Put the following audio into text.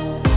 Bye.